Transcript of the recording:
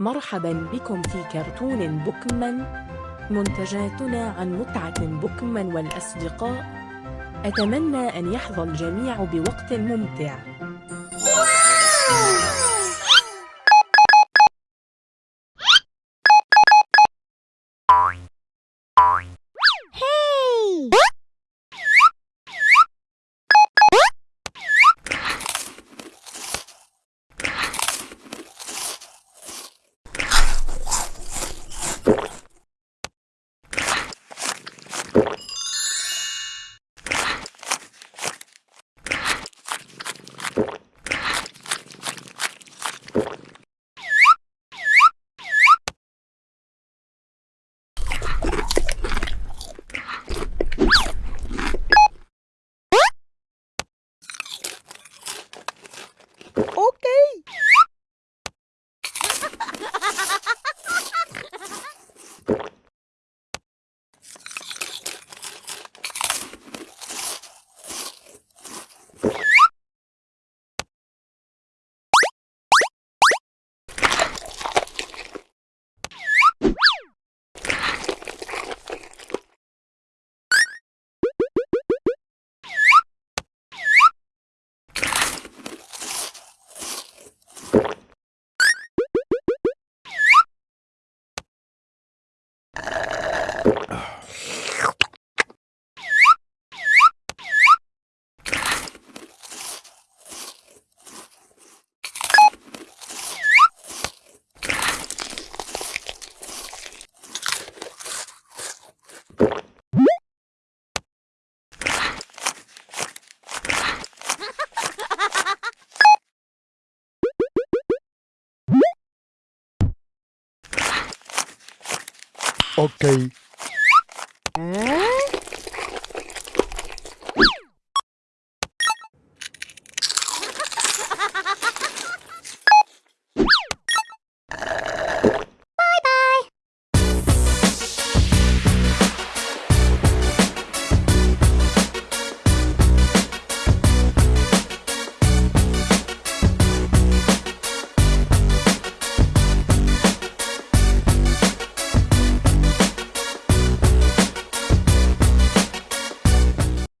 مرحبا بكم في كرتون بوكمان. منتجاتنا عن متعة بوكمان والأصدقاء. أتمنى أن يحظى الجميع بوقت ممتع. Ok. ¿Eh?